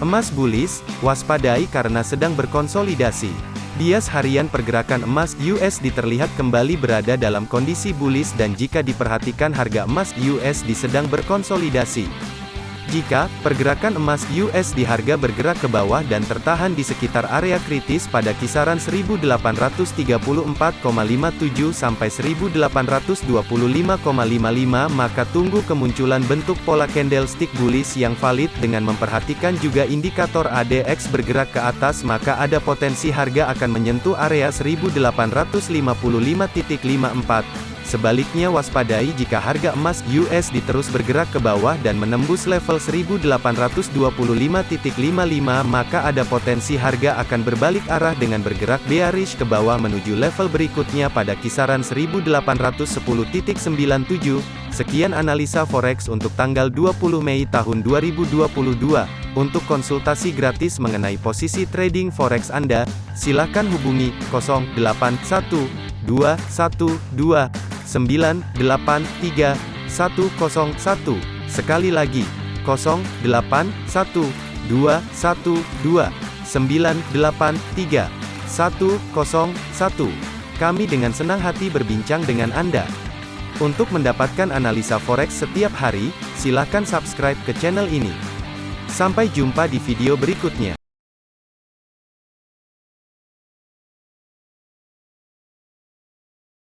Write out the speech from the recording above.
Emas bullish, waspadai karena sedang berkonsolidasi. Bias harian pergerakan emas USD terlihat kembali berada dalam kondisi bullish dan jika diperhatikan harga emas USD sedang berkonsolidasi. Jika pergerakan emas US di harga bergerak ke bawah dan tertahan di sekitar area kritis pada kisaran 1834,57 sampai 1825,55 maka tunggu kemunculan bentuk pola candlestick bullish yang valid dengan memperhatikan juga indikator ADX bergerak ke atas maka ada potensi harga akan menyentuh area 1855.54 Sebaliknya waspadai jika harga emas US diterus bergerak ke bawah dan menembus level 1825.55 maka ada potensi harga akan berbalik arah dengan bergerak bearish ke bawah menuju level berikutnya pada kisaran 1810.97. Sekian analisa forex untuk tanggal 20 Mei tahun 2022. Untuk konsultasi gratis mengenai posisi trading forex Anda, silakan hubungi 081212 983 101. Sekali lagi, 081 212 983 101. Kami dengan senang hati berbincang dengan Anda. Untuk mendapatkan analisa forex setiap hari, silakan subscribe ke channel ini. Sampai jumpa di video berikutnya.